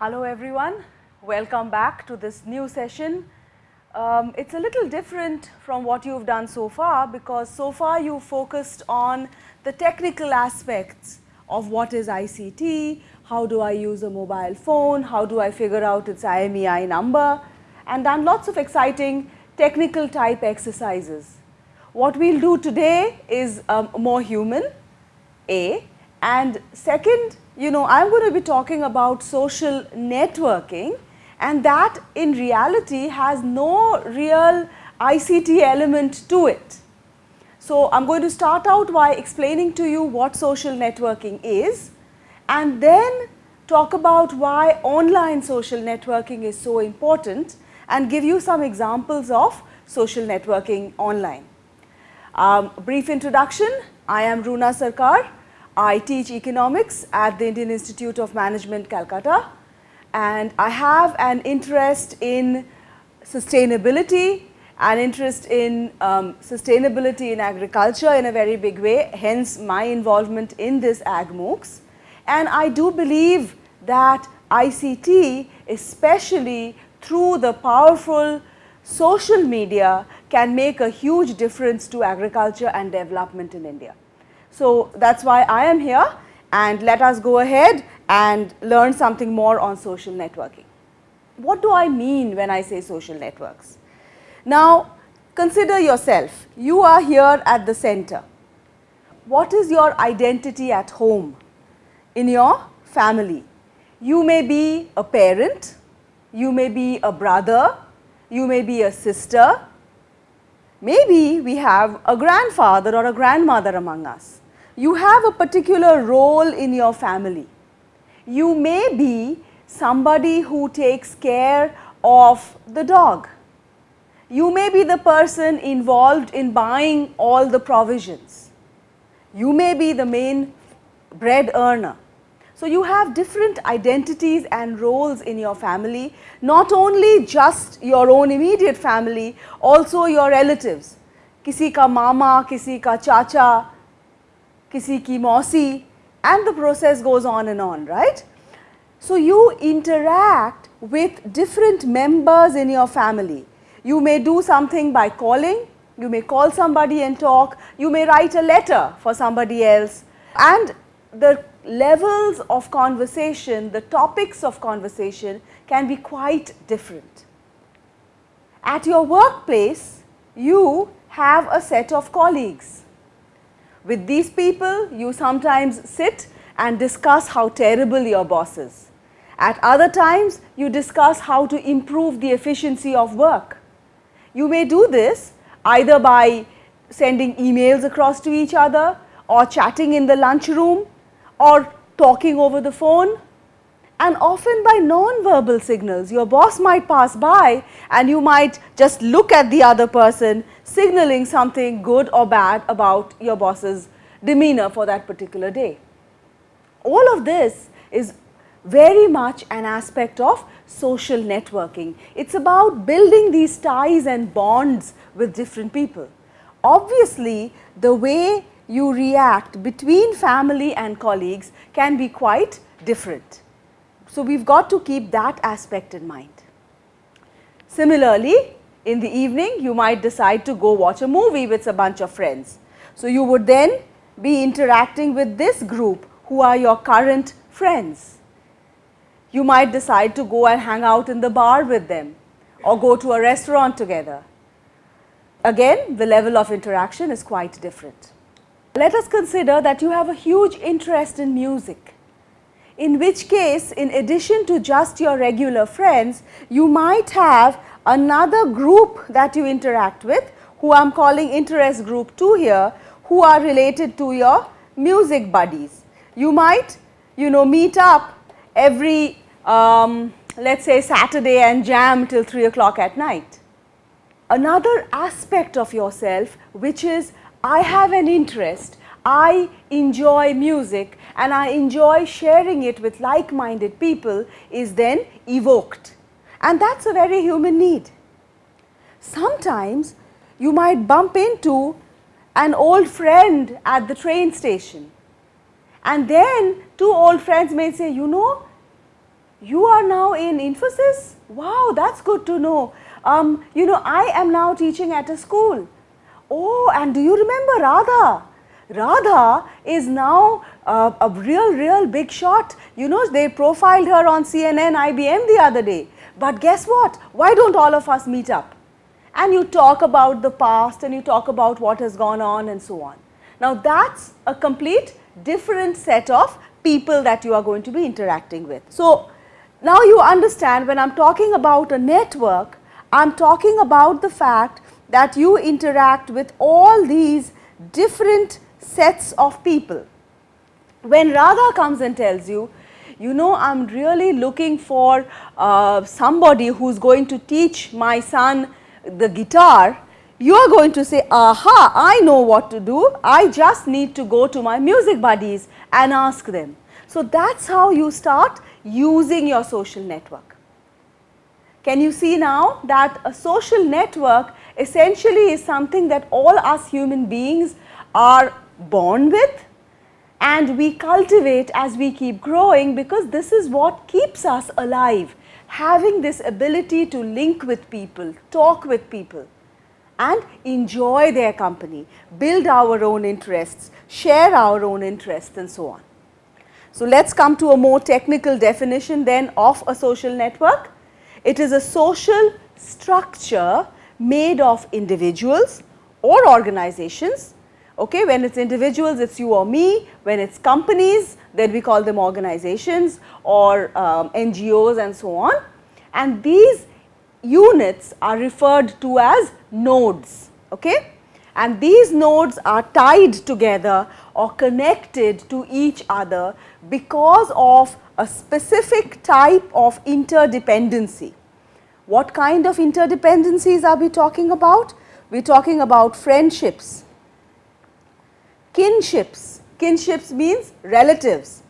Hello everyone, welcome back to this new session. Um, it's a little different from what you've done so far because so far you focused on the technical aspects of what is ICT, how do I use a mobile phone, how do I figure out its IMEI number and done lots of exciting technical type exercises. What we'll do today is um, more human, A, and second, you know, I'm going to be talking about social networking and that in reality has no real ICT element to it. So, I am going to start out by explaining to you what social networking is and then talk about why online social networking is so important and give you some examples of social networking online. Um, brief introduction, I am Runa Sarkar. I teach economics at the Indian Institute of Management, Calcutta and I have an interest in sustainability, an interest in um, sustainability in agriculture in a very big way, hence my involvement in this Ag MOOCs. And I do believe that ICT, especially through the powerful social media, can make a huge difference to agriculture and development in India. So, that is why I am here and let us go ahead and learn something more on social networking. What do I mean when I say social networks? Now, consider yourself, you are here at the center. What is your identity at home, in your family? You may be a parent, you may be a brother, you may be a sister, maybe we have a grandfather or a grandmother among us you have a particular role in your family. You may be somebody who takes care of the dog. You may be the person involved in buying all the provisions. You may be the main bread earner. So, you have different identities and roles in your family, not only just your own immediate family, also your relatives. Kisi ka mama, kisi ka chacha, kisi ki mausi and the process goes on and on, right. So, you interact with different members in your family. You may do something by calling, you may call somebody and talk, you may write a letter for somebody else and the levels of conversation, the topics of conversation can be quite different. At your workplace, you have a set of colleagues with these people, you sometimes sit and discuss how terrible your boss is. At other times, you discuss how to improve the efficiency of work. You may do this either by sending emails across to each other or chatting in the lunchroom or talking over the phone and often by non-verbal signals. Your boss might pass by and you might just look at the other person signaling something good or bad about your boss's demeanor for that particular day. All of this is very much an aspect of social networking. It is about building these ties and bonds with different people. Obviously, the way you react between family and colleagues can be quite different. So, we have got to keep that aspect in mind. Similarly, in the evening you might decide to go watch a movie with a bunch of friends. So, you would then be interacting with this group who are your current friends. You might decide to go and hang out in the bar with them or go to a restaurant together. Again, the level of interaction is quite different. Let us consider that you have a huge interest in music in which case in addition to just your regular friends, you might have another group that you interact with who I am calling interest group 2 here who are related to your music buddies. You might you know meet up every um, let us say Saturday and jam till 3 o'clock at night. Another aspect of yourself which is I have an interest, I enjoy music and I enjoy sharing it with like-minded people is then evoked and that is a very human need. Sometimes you might bump into an old friend at the train station and then two old friends may say, you know, you are now in Infosys? Wow, that's good to know. Um, you know, I am now teaching at a school. Oh, and do you remember Radha? Radha is now uh, a real, real big shot. You know, they profiled her on CNN, IBN the other day. But guess what? Why don't all of us meet up? And you talk about the past and you talk about what has gone on and so on. Now, that's a complete different set of people that you are going to be interacting with. So, now you understand when I am talking about a network, I am talking about the fact that you interact with all these different sets of people. When Radha comes and tells you, you know I am really looking for uh, somebody who is going to teach my son the guitar, you are going to say, aha, I know what to do, I just need to go to my music buddies and ask them. So, that is how you start using your social network. Can you see now that a social network essentially is something that all us human beings are born with and we cultivate as we keep growing because this is what keeps us alive, having this ability to link with people, talk with people and enjoy their company, build our own interests, share our own interests and so on. So, let us come to a more technical definition then of a social network. It is a social structure made of individuals or organizations. Okay, when it's individuals, it's you or me. When it's companies, then we call them organizations or um, NGOs and so on. And these units are referred to as nodes. Okay? And these nodes are tied together or connected to each other because of a specific type of interdependency. What kind of interdependencies are we talking about? We are talking about friendships, kinships, kinships means relatives.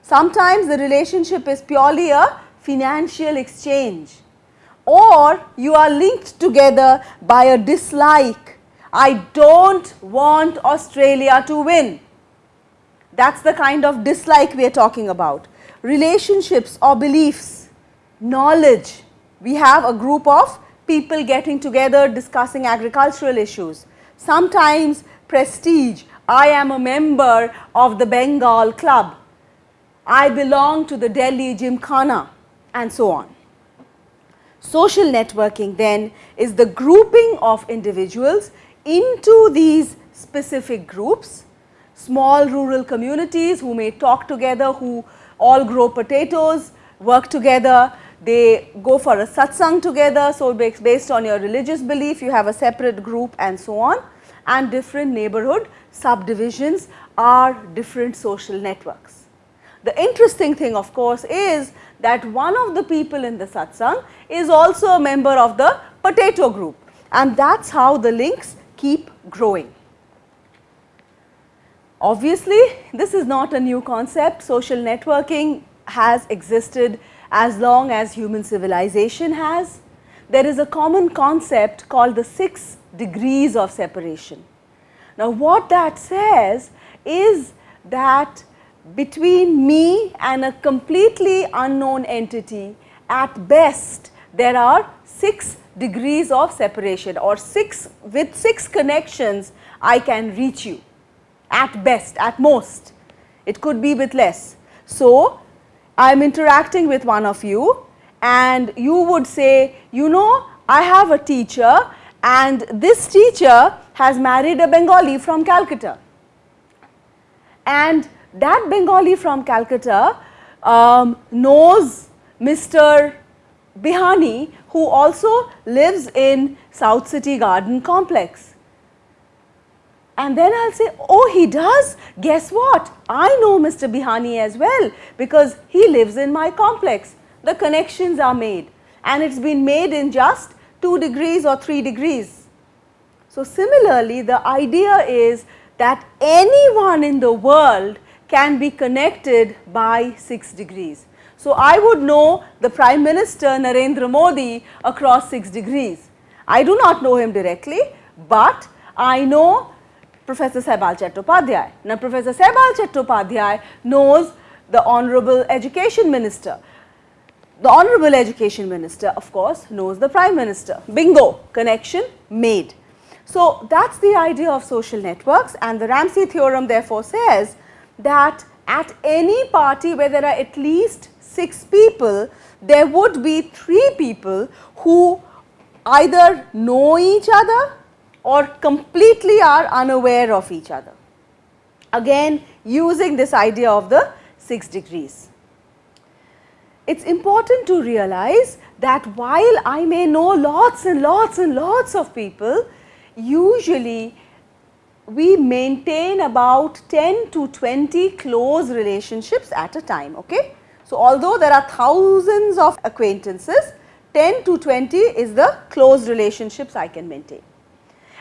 Sometimes the relationship is purely a financial exchange or you are linked together by a dislike. I don't want Australia to win. That is the kind of dislike we are talking about. Relationships or beliefs, knowledge. We have a group of people getting together discussing agricultural issues. Sometimes prestige. I am a member of the Bengal club. I belong to the Delhi Gymkhana and so on. Social networking then is the grouping of individuals into these specific groups small rural communities who may talk together, who all grow potatoes, work together, they go for a satsang together. So, based on your religious belief, you have a separate group and so on and different neighborhood subdivisions are different social networks. The interesting thing of course is that one of the people in the satsang is also a member of the potato group and that is how the links keep growing. Obviously, this is not a new concept. Social networking has existed as long as human civilization has. There is a common concept called the six degrees of separation. Now, what that says is that between me and a completely unknown entity, at best there are 6 degrees of separation or 6 with 6 connections I can reach you at best, at most. It could be with less. So, I am interacting with one of you and you would say, you know, I have a teacher and this teacher has married a Bengali from Calcutta. And that Bengali from Calcutta um, knows Mr. Bihani who also lives in South City Garden Complex. And then I will say, oh he does, guess what, I know Mr. Bihani as well because he lives in my complex. The connections are made and it has been made in just 2 degrees or 3 degrees. So, similarly the idea is that anyone in the world can be connected by 6 degrees. So, I would know the Prime Minister Narendra Modi across 6 degrees. I do not know him directly, but I know Professor Saibal Chattopadhyay. Now, Professor Saibal Chattopadhyay knows the Honorable Education Minister. The Honorable Education Minister of course knows the Prime Minister. Bingo, connection made. So, that is the idea of social networks and the Ramsey theorem therefore says that at any party where there are at least 6 people, there would be 3 people who either know each other or completely are unaware of each other. Again using this idea of the 6 degrees. It is important to realize that while I may know lots and lots and lots of people, usually we maintain about 10 to 20 close relationships at a time. Okay? So, although there are thousands of acquaintances, 10 to 20 is the close relationships I can maintain.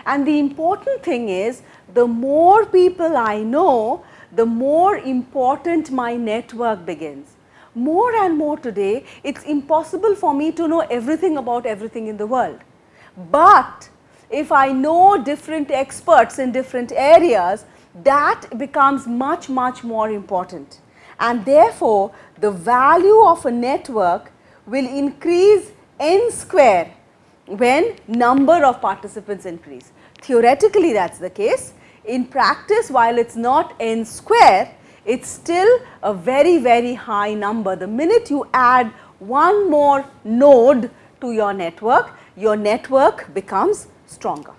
And the important thing is the more people I know, the more important my network begins. More and more today, it is impossible for me to know everything about everything in the world. But if I know different experts in different areas, that becomes much, much more important. And therefore, the value of a network will increase n square when number of participants increase. Theoretically that is the case. In practice while it is not n square, it is still a very very high number. The minute you add one more node to your network, your network becomes stronger.